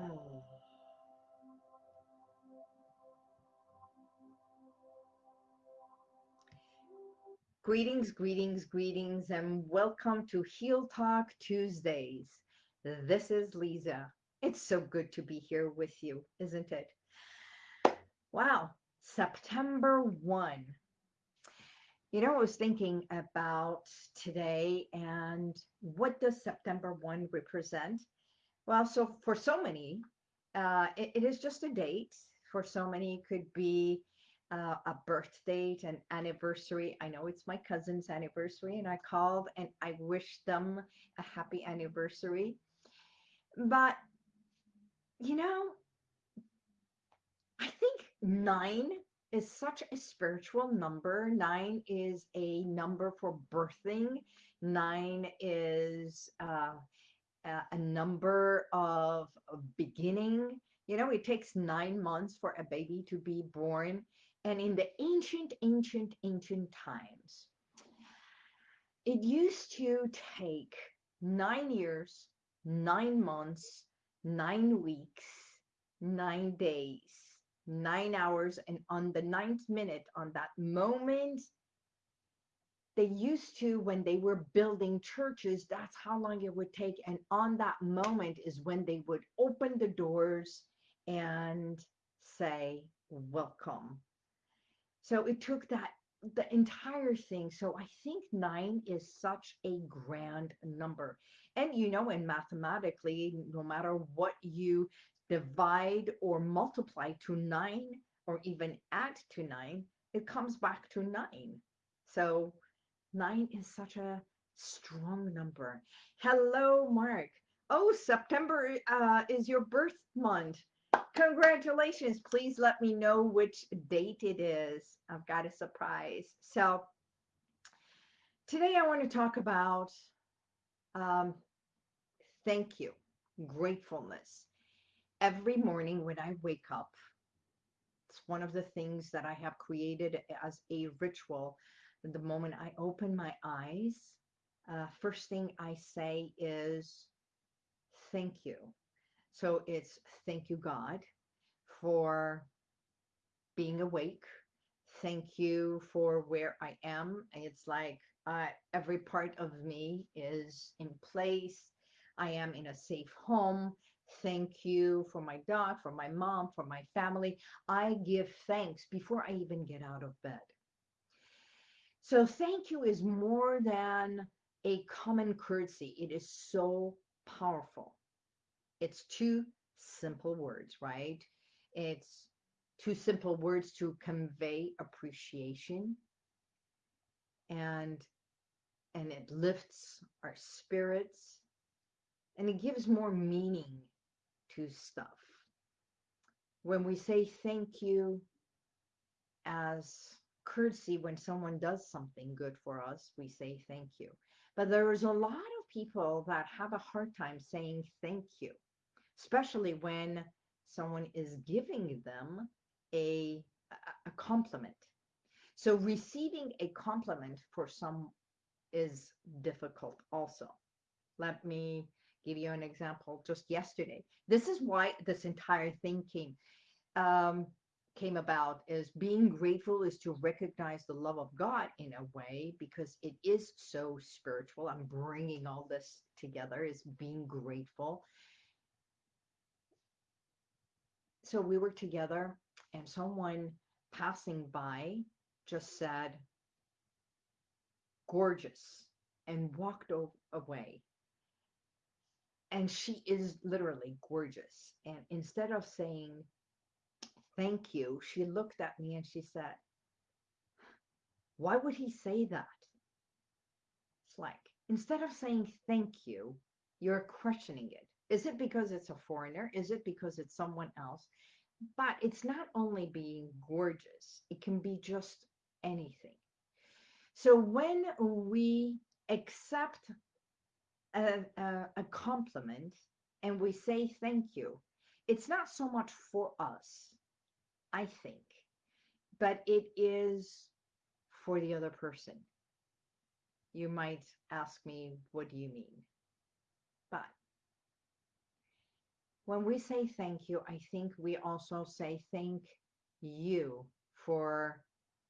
Greetings, greetings, greetings, and welcome to Heal Talk Tuesdays. This is Lisa. It's so good to be here with you, isn't it? Wow, September 1. You know, I was thinking about today and what does September 1 represent? Well, so for so many, uh, it, it is just a date. For so many, it could be uh, a birth date, an anniversary. I know it's my cousin's anniversary, and I called and I wished them a happy anniversary. But, you know, I think nine is such a spiritual number. Nine is a number for birthing. Nine is uh, a number of beginning. You know, it takes nine months for a baby to be born. And in the ancient, ancient, ancient times, it used to take nine years, nine months, nine weeks, nine days, nine hours, and on the ninth minute, on that moment, they used to, when they were building churches, that's how long it would take. And on that moment is when they would open the doors and say, Welcome so it took that the entire thing. So I think nine is such a grand number. And you know, and mathematically, no matter what you divide or multiply to nine or even add to nine, it comes back to nine. So nine is such a strong number. Hello, Mark. Oh, September uh, is your birth month. Congratulations. Please let me know which date it is. I've got a surprise. So today I want to talk about um, thank you, gratefulness. Every morning when I wake up, it's one of the things that I have created as a ritual. The moment I open my eyes, uh, first thing I say is thank you. So it's thank you, God, for being awake. Thank you for where I am. It's like uh, every part of me is in place. I am in a safe home. Thank you for my dog, for my mom, for my family. I give thanks before I even get out of bed. So thank you is more than a common courtesy. It is so powerful. It's two simple words, right? It's two simple words to convey appreciation and and it lifts our spirits and it gives more meaning to stuff. When we say thank you as courtesy when someone does something good for us, we say thank you. But there is a lot of people that have a hard time saying thank you especially when someone is giving them a, a compliment. So receiving a compliment for some is difficult also. Let me give you an example just yesterday. This is why this entire thing came um, came about is being grateful is to recognize the love of God in a way because it is so spiritual. I'm bringing all this together is being grateful. So we were together and someone passing by just said gorgeous and walked away. And she is literally gorgeous. And instead of saying thank you she looked at me and she said why would he say that it's like instead of saying thank you you're questioning it is it because it's a foreigner? Is it because it's someone else? But it's not only being gorgeous, it can be just anything. So when we accept a, a, a compliment and we say thank you, it's not so much for us, I think, but it is for the other person. You might ask me, what do you mean? But when we say thank you, I think we also say thank you for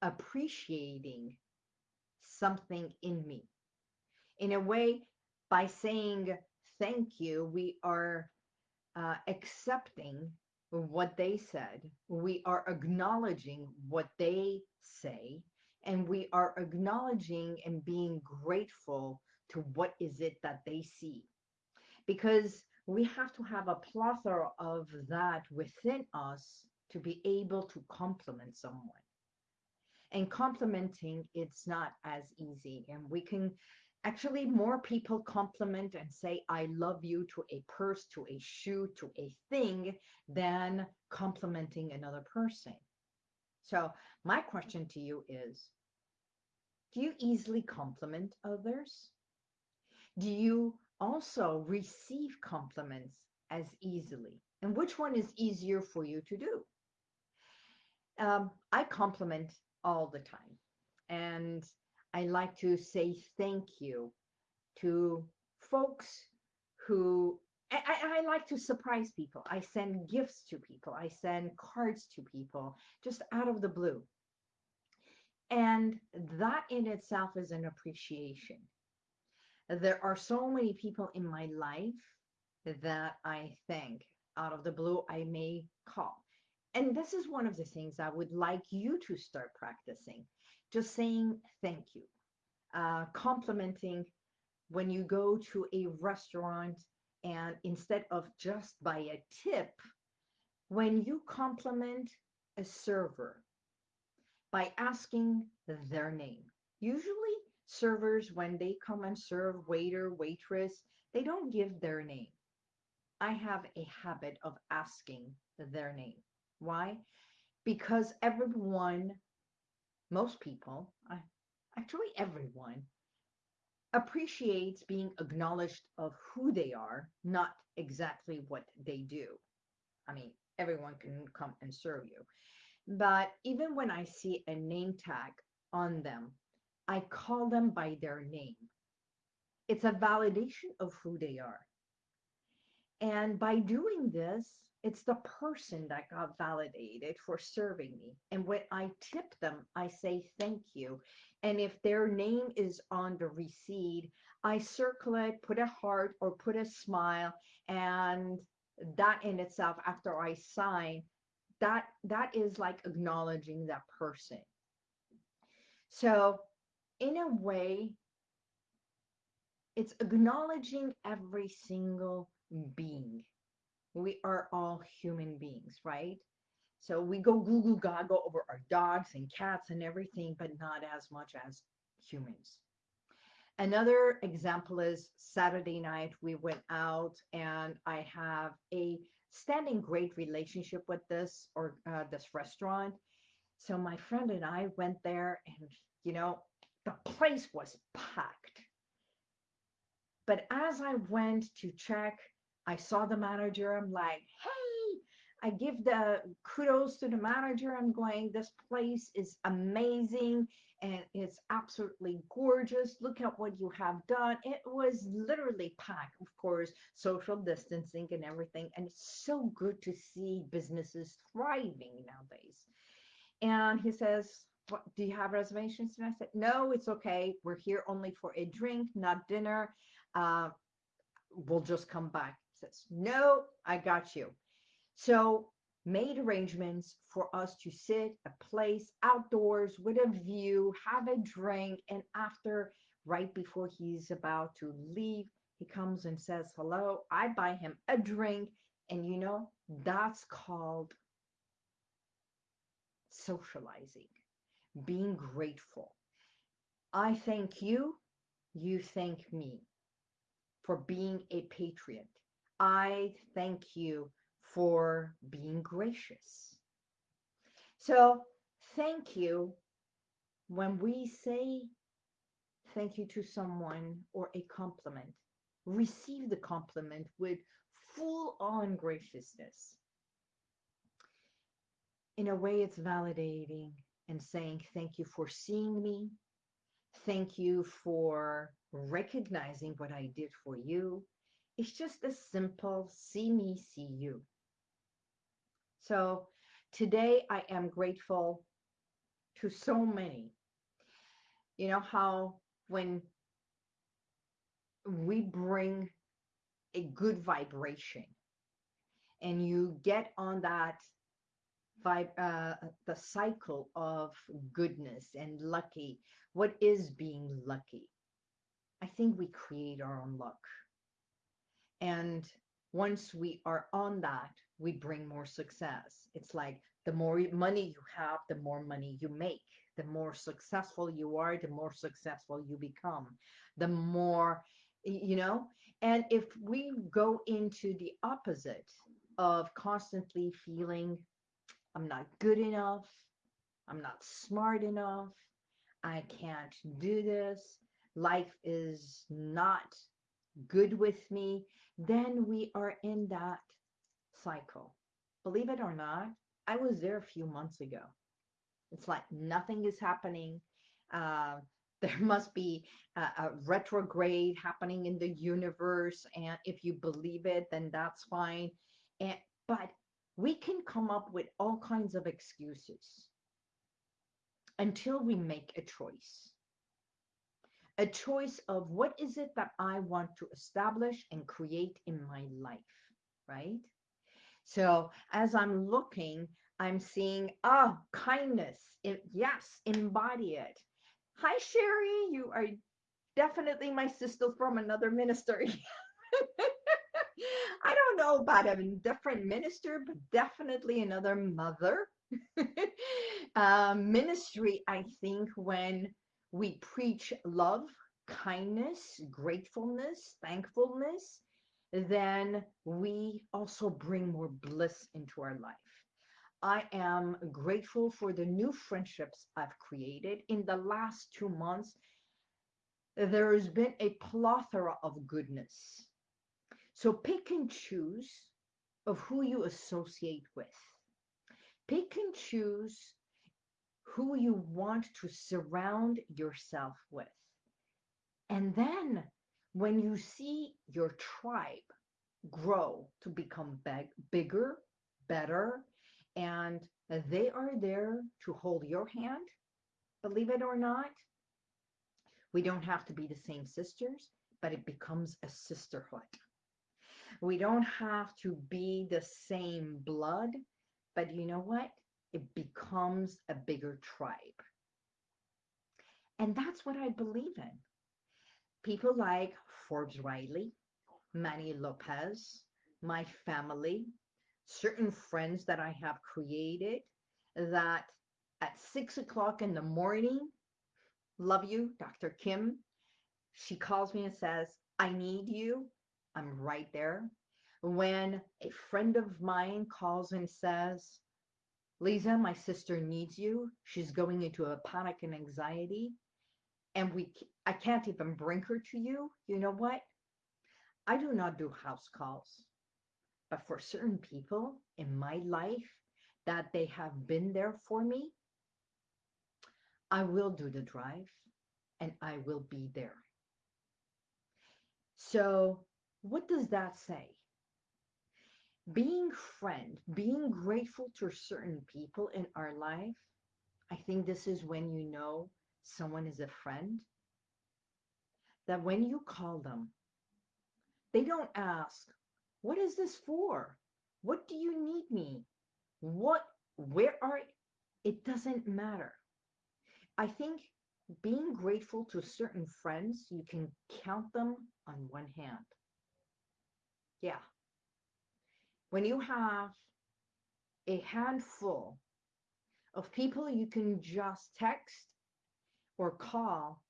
appreciating something in me. In a way, by saying thank you, we are uh, accepting what they said, we are acknowledging what they say, and we are acknowledging and being grateful to what is it that they see. Because we have to have a plethora of that within us to be able to compliment someone. And complimenting, it's not as easy. And we can actually more people compliment and say i love you to a purse to a shoe to a thing than complimenting another person. So my question to you is do you easily compliment others? Do you also receive compliments as easily? And which one is easier for you to do? Um, i compliment all the time. And I like to say thank you to folks who I, I, like to surprise people. I send gifts to people. I send cards to people just out of the blue. And that in itself is an appreciation. There are so many people in my life that I thank out of the blue I may call. And this is one of the things I would like you to start practicing just saying thank you, uh, complimenting when you go to a restaurant and instead of just by a tip, when you compliment a server by asking their name. Usually servers, when they come and serve waiter, waitress, they don't give their name. I have a habit of asking their name. Why? Because everyone most people, actually everyone, appreciates being acknowledged of who they are, not exactly what they do. I mean, everyone can come and serve you. But even when I see a name tag on them, I call them by their name. It's a validation of who they are. And by doing this, it's the person that got validated for serving me. And when I tip them, I say thank you. And if their name is on the receipt, I circle it, put a heart or put a smile. And that in itself, after I sign, that that is like acknowledging that person. So in a way, it's acknowledging every single being we are all human beings, right? So we go goo goo gaga over our dogs and cats and everything, but not as much as humans. Another example is Saturday night, we went out and I have a standing great relationship with this or uh, this restaurant. So my friend and I went there and, you know, the place was packed. But as I went to check I saw the manager. I'm like, hey, I give the kudos to the manager. I'm going, this place is amazing and it's absolutely gorgeous. Look at what you have done. It was literally packed, of course, social distancing and everything. And it's so good to see businesses thriving nowadays. And he says, what, do you have reservations? And I said, no, it's okay. We're here only for a drink, not dinner. Uh, we'll just come back says, no, I got you. So made arrangements for us to sit a place outdoors with a view, have a drink, and after, right before he's about to leave, he comes and says hello. I buy him a drink, and you know, that's called socializing, being grateful. I thank you, you thank me for being a patriot. I thank you for being gracious. So, thank you. When we say thank you to someone or a compliment, receive the compliment with full on graciousness. In a way, it's validating and saying thank you for seeing me. Thank you for recognizing what I did for you It's just a simple see me, see you. So today I am grateful to so many. You know how when we bring a good vibration and you get on that vibe uh, the cycle of goodness and lucky what is being lucky i think we create our own luck and once we are on that we bring more success. It's like the more money you have the more money you make. The more successful you are the more successful you become. The more you know? And if we go into the opposite of constantly feeling i'm not good enough. I'm not smart enough. I can't do this. Life is not good with me then we are in that cycle. Believe it or not i was there a few months ago. It's like nothing is happening. Uh, there must be a, a, retrograde happening in the universe and if you believe it then that's fine. And but we can come up with all kinds of excuses until we make a choice a choice of what is it that i want to establish and create in my life right so as i'm looking i'm seeing ah oh, kindness it, yes embody it Hi, Sherry. You are definitely my sister from another ministry. I don't know about a different minister, but definitely another mother. uh, ministry, I think, when we preach love, kindness, gratefulness, thankfulness, then we also bring more bliss into our life. I am grateful for the new friendships I've created in the last two months. There has been a plethora of goodness. So pick and choose of who you associate with. Pick and choose who you want to surround yourself with. And then when you see your tribe grow to become big, bigger, better, and they are there to hold your hand, believe it or not. We don't have to be the same sisters, but it becomes a sisterhood. We don't have to be the same blood, but you know what? It becomes a bigger tribe. And that's what I believe in. People like Forbes Riley, Manny Lopez, my family, certain friends that I have created that at six o'clock in the morning, love you, Dr. Kim. She calls me and says, I need you. I'm right there. When a friend of mine calls and says, Lisa, my sister needs you. She's going into a panic and anxiety. And we, I can't even bring her to you. You know what? I do not do house calls. But for certain people in my life that they have been there for me, I will do the drive and I will be there. So, what does that say? Being friend, being grateful to certain people in our life, I think this is when you know someone is a friend. That when you call them, they don't ask, what is this for? What do you need me? What, where are, it doesn't matter. I think being grateful to certain friends, you can count them on one hand. Yeah. When you have a handful of people you can just text or call,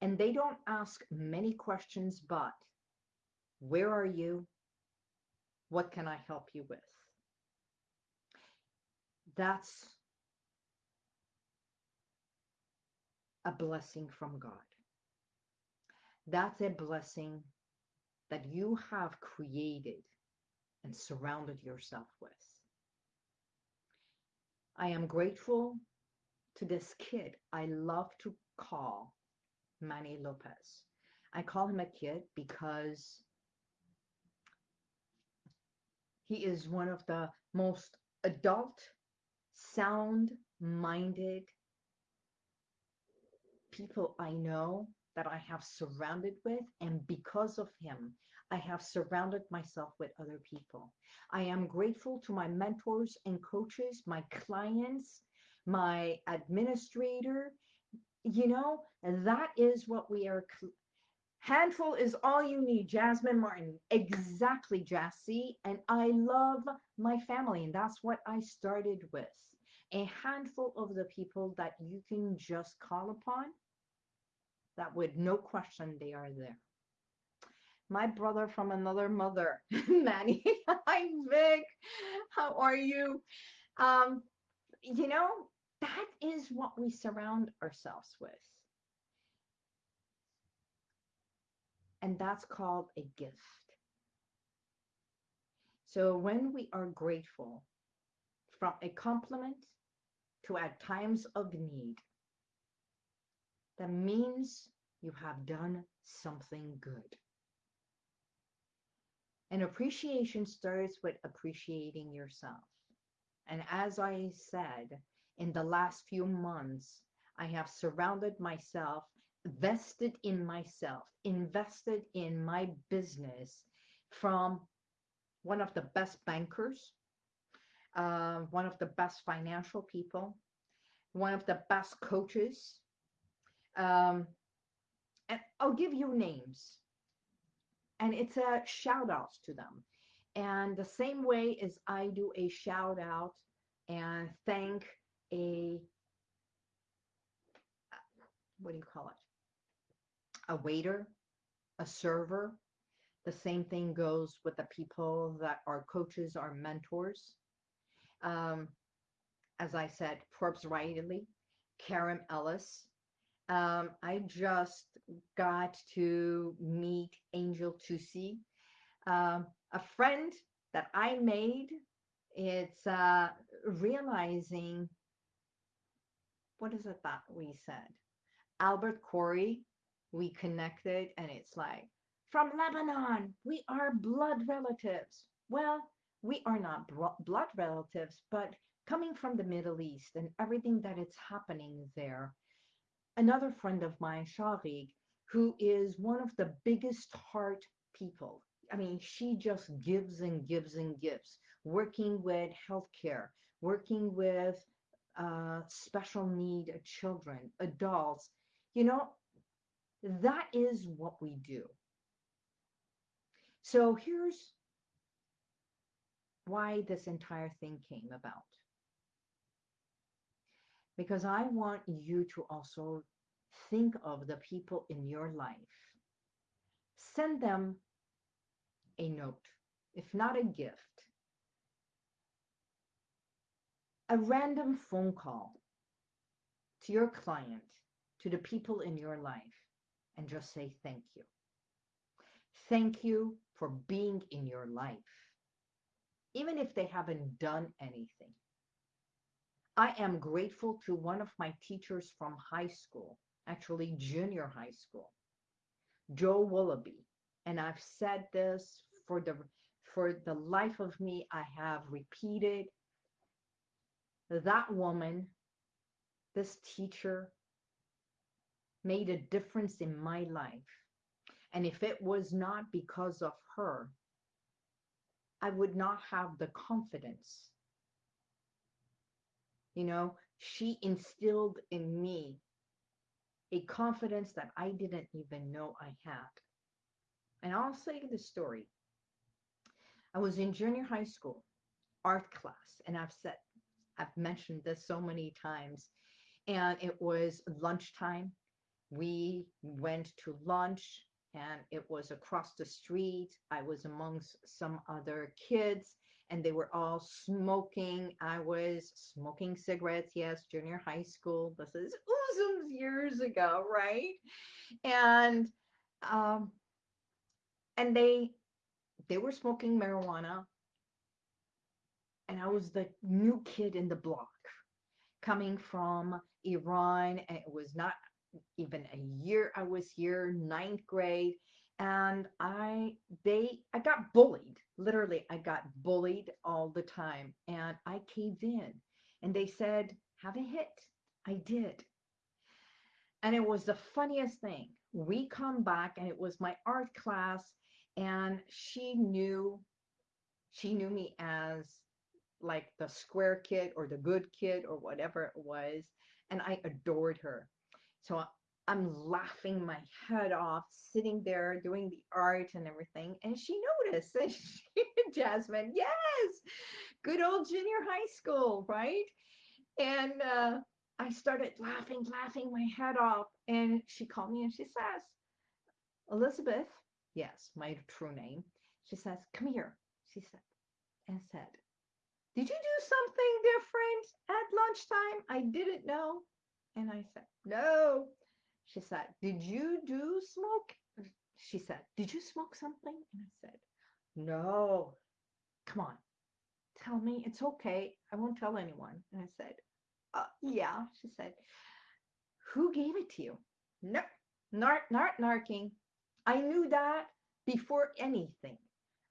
and they don't ask many questions but, where are you? What can I help you with? That's a blessing from God. That's a blessing that you have created and surrounded yourself with. I am grateful to this kid I love to call Manny Lopez. I call him a kid because He is one of the most adult, sound minded people I know that I have surrounded with. And because of him, I have surrounded myself with other people. I am grateful to my mentors and coaches, my clients, my administrator. You know, that is what we are. Handful is all you need, Jasmine Martin. Exactly, Jassy. And I love my family, and that's what I started with. A handful of the people that you can just call upon that with no question they are there. My brother from another mother, Manny. Hi, Vic. How are you? Um, you know, that is what we surround ourselves with. And that's called a gift. So when we are grateful from a compliment to at times of need, that means you have done something good. And appreciation starts with appreciating yourself. And as I said, in the last few months, I have surrounded myself, vested in myself, invested in my business from one of the best bankers, uh, one of the best financial people, one of the best coaches, um, and I'll give you names. And it's a shout out to them. And the same way as I do a shout out and thank a, what do you call it? A waiter, a server. The same thing goes with the people that are coaches, are mentors. Um, as I said, Forbes Riley, Karen Ellis, um, I just got to meet Angel Tusi, um, a friend that I made. It's uh, realizing what is it that we said? Albert Corey, we connected, and it's like from Lebanon, we are blood relatives. Well, we are not blood relatives, but coming from the Middle East and everything that is happening there, another friend of mine, Sharik, who is one of the biggest heart people. I mean, she just gives and gives and gives, working with healthcare, working with uh, special need children, adults. You know, that is what we do. So here's why this entire thing came about because I want you to also think of the people in your life. Send them a note, if not a gift, a random phone call to your client, to the people in your life, and just say thank you. Thank you for being in your life, even if they haven't done anything. I am grateful to one of my teachers from high school, actually junior high school, Joe Willoughby. And I've said this for the for the life of me, I have repeated that woman, this teacher, made a difference in my life. And if it was not because of her, I would not have the confidence you know, she instilled in me a confidence that I didn't even know I had. And I'll say the story. I was in junior high school, art class, and I've said, I've mentioned this so many times, and it was lunchtime. We went to lunch, and it was across the street. I was amongst some other kids, and they were all smoking. I was smoking cigarettes, yes, junior high school. This is oozums years ago, right? And um, and they they were smoking marijuana, and I was the new kid in the block, coming from Iran, and it was not even a year I was here, ninth grade, and I they I got bullied. Literally, I got bullied all the time and I caved in. And they said, "Have a hit." I did. And it was the funniest thing. We come back and it was my art class and she knew she knew me as like the square kid or the good kid or whatever it was and I adored her. So I'm laughing my head off, sitting there doing the art and everything. And she noticed. And she, Jasmine, yes, good old junior high school, right? And uh, I started laughing, laughing my head off. And she called me and she says, Elizabeth, yes, my true name. She says, come here, she said, and said, did you do something different at lunchtime? I didn't know. And I said, no. She said, Did you do smoke? She said, Did you smoke something? And I said, No. Come on, tell me. It's okay. I won't tell anyone. And I said, uh, Yeah. She said, Who gave it to you? No, not, not narking. I knew that before anything.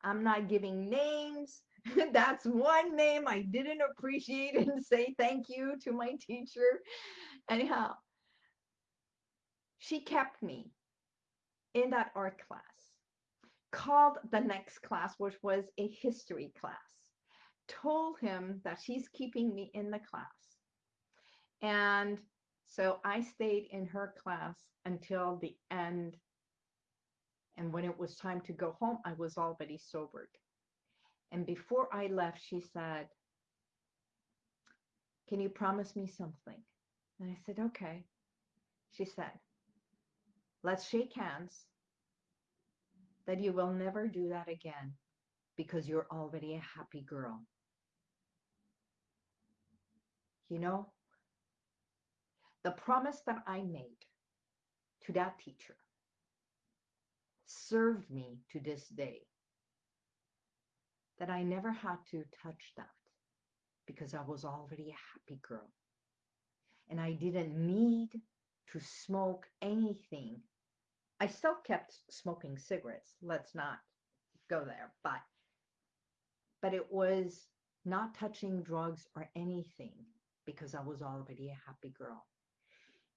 I'm not giving names. That's one name I didn't appreciate and say thank you to my teacher. Anyhow, she kept me in that art class, called the next class, which was a history class, told him that she's keeping me in the class. And so I stayed in her class until the end. And when it was time to go home, I was already sobered. And before I left, she said, Can you promise me something? And I said, Okay. She said, Let's shake hands that you will never do that again because you're already a happy girl. You know, the promise that I made to that teacher served me to this day that I never had to touch that because I was already a happy girl. And I didn't need to smoke anything I still kept smoking cigarettes. Let's not go there. But but it was not touching drugs or anything because I was already a happy girl.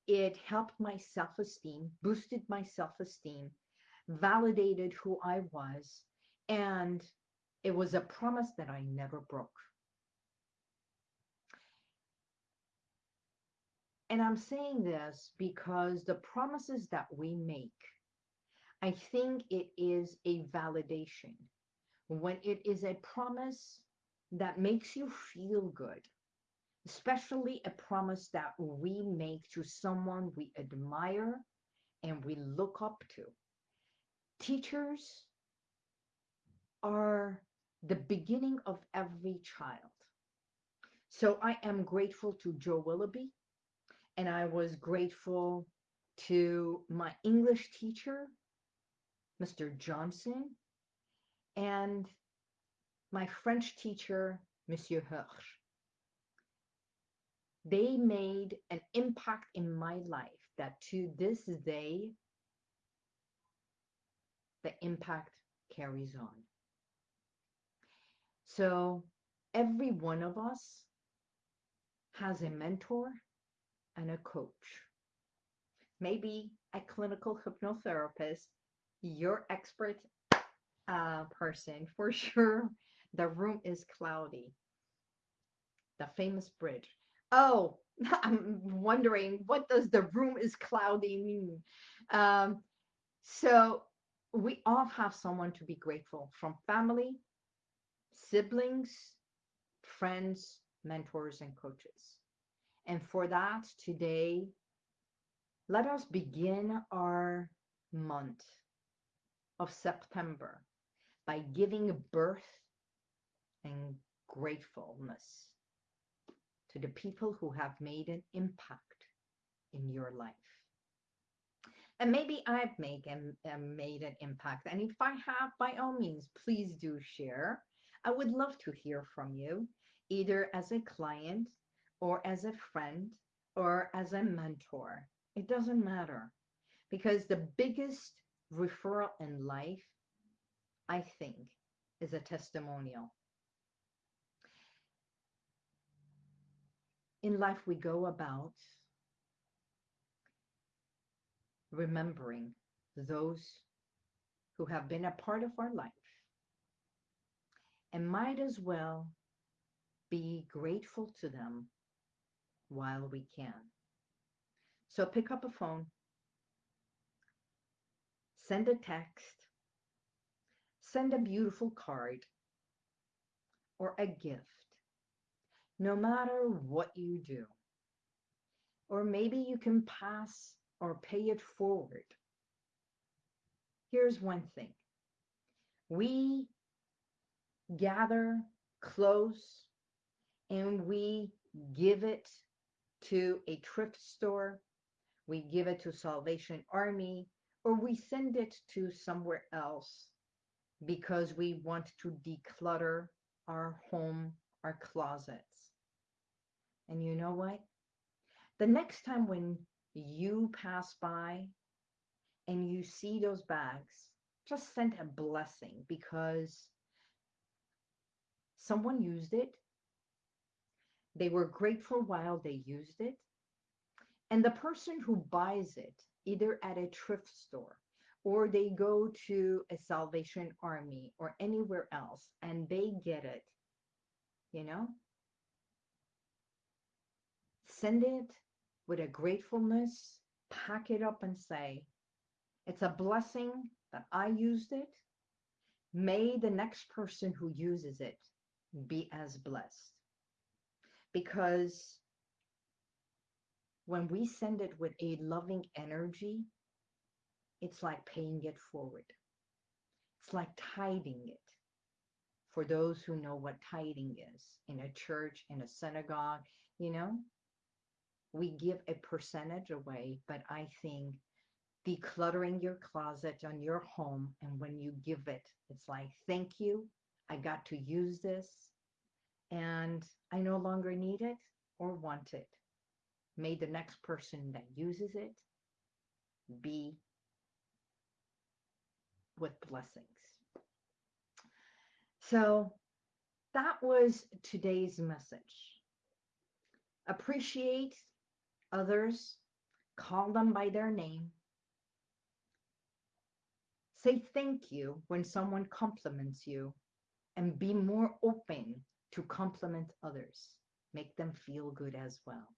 It helped my self-esteem, boosted my self-esteem, validated who I was, and it was a promise that I never broke. And I'm saying this because the promises that we make I think it is a validation when it is a promise that makes you feel good, especially a promise that we make to someone we admire and we look up to. Teachers are the beginning of every child. So I am grateful to Joe Willoughby, and I was grateful to my English teacher Mr. Johnson, and my French teacher, Monsieur Hirsch. They made an impact in my life that to this day, the impact carries on. So every one of us has a mentor and a coach. Maybe a clinical hypnotherapist your expert uh, person for sure. The room is cloudy. The famous bridge. Oh, I'm wondering what does the room is cloudy mean? Um, so we all have someone to be grateful from family, siblings, friends, mentors, and coaches. And for that, today, let us begin our month of September by giving birth and gratefulness to the people who have made an impact in your life. And maybe I've made, an, uh, made an impact. And if I have, by all means, please do share. I would love to hear from you, either as a client or as a friend or as a mentor. It doesn't matter because the biggest referral in life, I think, is a testimonial. In life, we go about remembering those who have been a part of our life and might as well be grateful to them while we can. So pick up a phone, send a text, send a beautiful card or a gift, no matter what you do. Or maybe you can pass or pay it forward. Here's one thing. We gather close and we give it to a thrift store, we give it to Salvation Army, or we send it to somewhere else because we want to declutter our home, our closets. And you know what? The next time when you pass by and you see those bags, just send a blessing because someone used it. They were grateful while they used it. And the person who buys it, either at a thrift store or they go to a Salvation Army or anywhere else and they get it, you know, send it with a gratefulness, pack it up and say, it's a blessing that I used it. May the next person who uses it be as blessed. Because when we send it with a loving energy, it's like paying it forward. It's like tithing it. For those who know what tithing is in a church, in a synagogue, you know, we give a percentage away, but I think decluttering your closet on your home and when you give it, it's like, thank you. I got to use this and I no longer need it or want it. May the next person that uses it be with blessings. So that was today's message. Appreciate others, call them by their name. Say thank you when someone compliments you and be more open to compliment others. Make them feel good as well.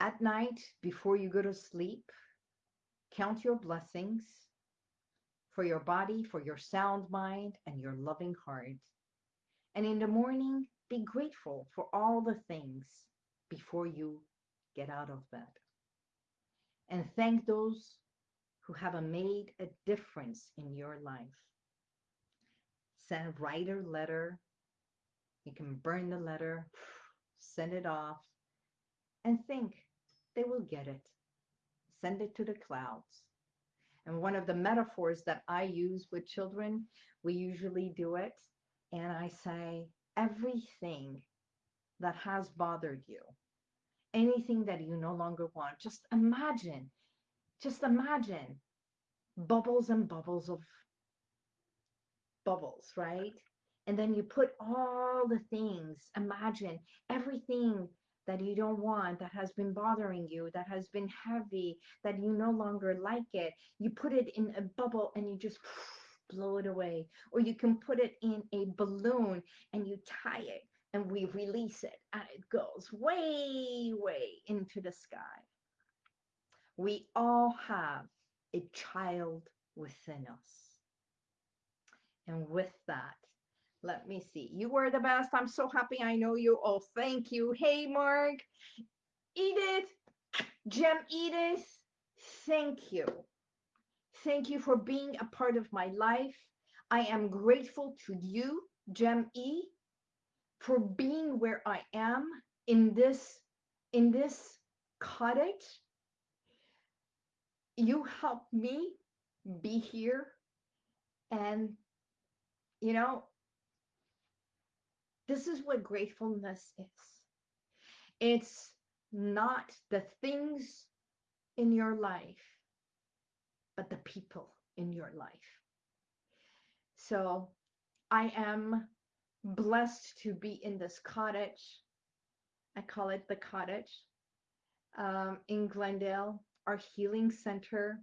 At night, before you go to sleep, count your blessings for your body, for your sound mind, and your loving heart. And in the morning, be grateful for all the things before you get out of bed. And thank those who have made a difference in your life. Send write a letter. You can burn the letter, send it off, and think they will get it. Send it to the clouds. And one of the metaphors that I use with children, we usually do it. And I say, everything that has bothered you, anything that you no longer want, just imagine, just imagine bubbles and bubbles of bubbles, right? And then you put all the things, imagine everything that you don't want, that has been bothering you, that has been heavy, that you no longer like it. You put it in a bubble and you just blow it away. Or you can put it in a balloon and you tie it and we release it and it goes way, way into the sky. We all have a child within us. And with that, let me see. You were the best. I'm so happy I know you. Oh, thank you. Hey, Mark. Edith. Gem Edith. Thank you. Thank you for being a part of my life. I am grateful to you, Gem E, for being where I am in this in this cottage. You helped me be here and you know this is what gratefulness is. It's not the things in your life but the people in your life. So I am blessed to be in this cottage. I call it the cottage um, in Glendale, our healing center.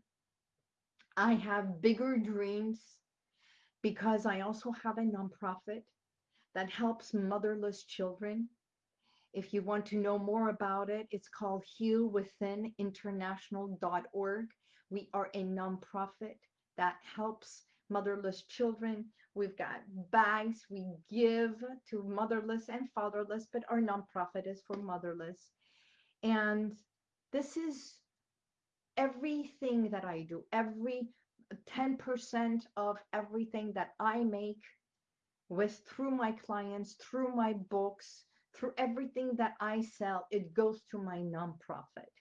I have bigger dreams because I also have a nonprofit that helps motherless children. If you want to know more about it, it's called healwithininternational.org. We are a nonprofit that helps motherless children. We've got bags we give to motherless and fatherless, but our nonprofit is for motherless. And this is everything that I do, every 10% of everything that I make with through my clients, through my books, through everything that I sell, it goes to my nonprofit.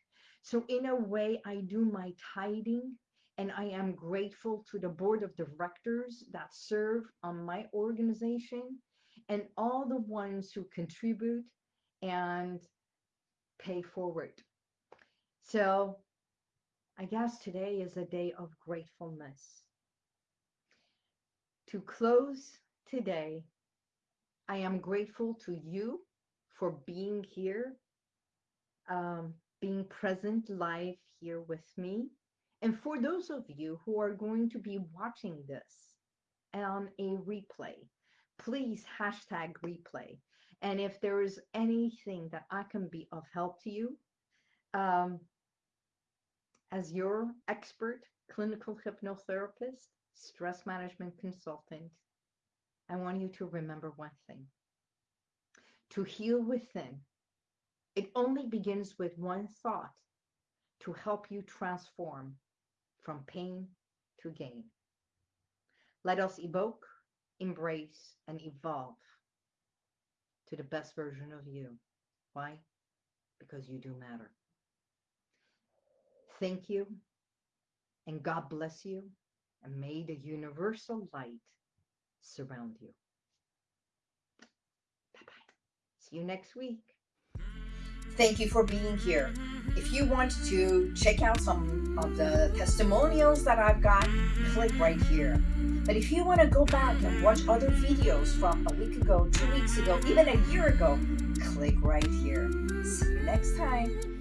So in a way, I do my tithing and I am grateful to the board of directors that serve on my organization and all the ones who contribute and pay forward. So I guess today is a day of gratefulness. To close today, I am grateful to you for being here, um, being present live here with me. And for those of you who are going to be watching this on a replay, please hashtag replay. And if there is anything that I can be of help to you, um, as your expert clinical hypnotherapist, stress management consultant, I want you to remember one thing. To heal within, it only begins with one thought to help you transform from pain to gain. Let us evoke, embrace, and evolve to the best version of you. Why? Because you do matter. Thank you, and God bless you, and may the universal light surround you. Bye-bye. See you next week. Thank you for being here. If you want to check out some of the testimonials that I've got, click right here. But if you want to go back and watch other videos from a week ago, two weeks ago, even a year ago, click right here. See you next time.